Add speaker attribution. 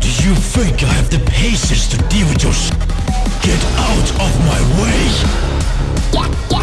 Speaker 1: Do you think I have the patience to deal with your shit? Get out of my way! Yeah, yeah.